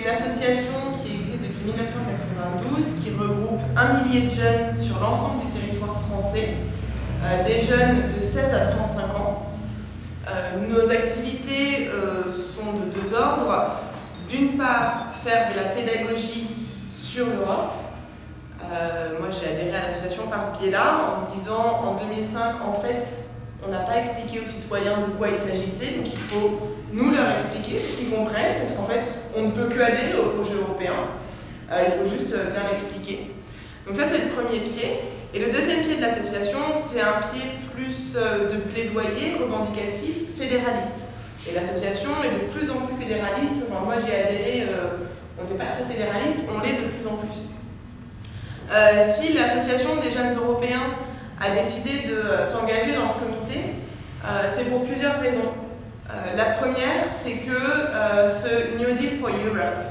une association qui existe depuis 1992, qui regroupe un millier de jeunes sur l'ensemble du territoire français, euh, des jeunes de 16 à 35 ans. Euh, nos activités euh, sont de deux ordres. D'une part, faire de la pédagogie sur l'Europe. moi, j'ai adhéré à l'association par ce biais-là, en me disant, en 2005, en fait, on n'a pas expliqué aux citoyens de quoi il s'agissait, donc il faut nous leur expliquer, qu'ils comprennent, parce qu'en fait, on ne peut que adhérer au projet européen. Euh, il faut juste euh, bien l'expliquer. Donc ça, c'est le premier pied. Et le deuxième pied de l'association, c'est un pied plus euh, de plaidoyer revendicatif fédéraliste. Et l'association est de plus en plus fédéraliste. moi, j'y ai adhéré, on n'était pas très fédéraliste, on l'est de plus en plus. si l'association des jeunes européens a décidé de s'engager c'est pour plusieurs raisons. Euh, la première, c'est que euh, ce New Deal for Europe,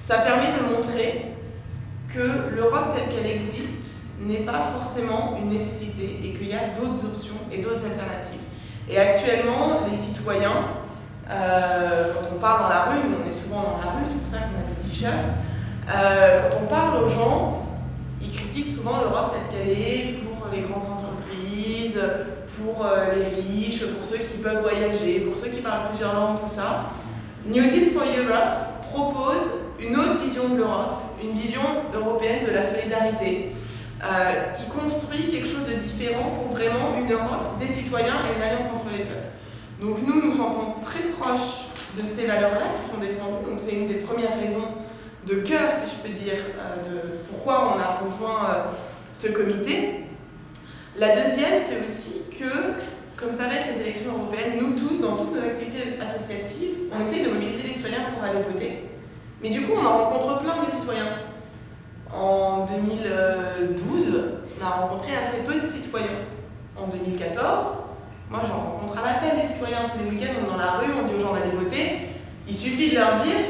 ça permet de montrer que l'Europe telle qu'elle existe n'est pas forcément une nécessité et qu'il y a d'autres options et d'autres alternatives. Et actuellement, les citoyens, euh, quand on parle dans la rue, on est souvent dans la rue, c'est pour ça qu'on a des t-shirts, quand on parle aux gens, ils critiquent souvent l'Europe telle qu'elle est pour les grandes entreprises, pour euh, les riches, pour ceux qui peuvent voyager, pour ceux qui parlent plusieurs langues, tout ça. New Deal for Europe propose une autre vision de l'Europe, une vision européenne de la solidarité, euh, qui construit quelque chose de différent pour vraiment une Europe des citoyens et une alliance entre les peuples. Donc nous, nous sentons très proches de ces valeurs-là qui sont défendues, donc c'est une des premières raisons de cœur, si je peux dire, euh, de pourquoi on a rejoint ce comité. La deuxième, c'est aussi que, comme ça va être les élections européennes, nous tous, dans toutes nos activités associatives, on essaye de mobiliser les citoyens pour aller voter. Mais du coup, on en rencontre plein des citoyens. En 2012, on a rencontré assez peu de citoyens. En 2014, moi j'en rencontre à l'appel des citoyens tous les week-ends, on est dans la rue, on dit aux gens d'aller voter. Il suffit de leur dire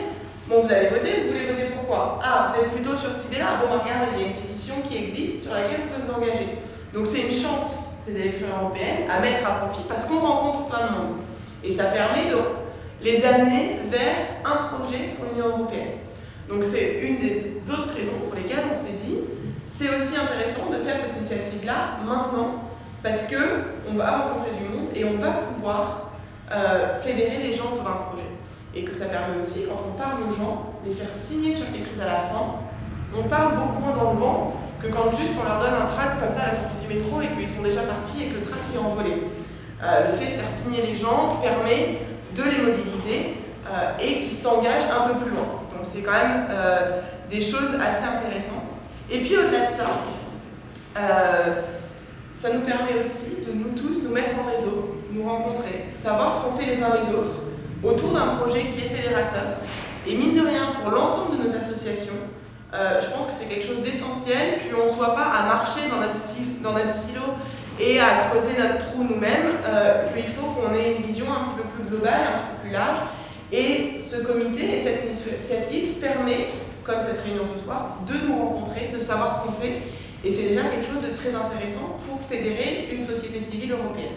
Bon, vous allez voter, vous voulez voter pourquoi? Ah, vous êtes plutôt sur cette idée-là Bon, regardez, il y a une pétition qui existe sur laquelle vous pouvez vous engager. Donc c'est une chance ces élections européennes à mettre à profit parce qu'on rencontre plein de monde. Et ça permet de les amener vers un projet pour l'Union européenne. Donc c'est une des autres raisons pour lesquelles on s'est dit c'est aussi intéressant de faire cette initiative-là maintenant parce que on va rencontrer du monde et on va pouvoir euh, fédérer les gens autour d'un projet. Et que ça permet aussi, quand on parle aux gens, de les faire signer sur quelque chose à la fin. On parle beaucoup moins dans le vent quand juste on leur donne un tract comme ça à la sortie du métro et qu'ils sont déjà partis et que le train est envolé. Euh, le fait de faire signer les gens permet de les mobiliser euh, et qu'ils s'engagent un peu plus loin. Donc c'est quand même euh, des choses assez intéressantes. Et puis au-delà de ça, ça nous permet aussi de nous tous nous mettre en réseau, nous rencontrer, savoir ce qu'on fait les uns les autres autour d'un projet qui est fédérateur. Et mine de rien, pour l'ensemble de nos associations, euh, je pense que c'est quelque chose d'essentiel, qu'on ne soit pas à marcher dans notre, silo et à creuser notre trou nous-mêmes, euh, qu'il faut qu'on ait une vision un petit peu plus globale, un petit peu plus large. Et ce comité et cette initiative permet, comme cette réunion ce soir, de nous rencontrer, de savoir ce qu'on fait. Et c'est déjà quelque chose de très intéressant pour fédérer une société civile européenne.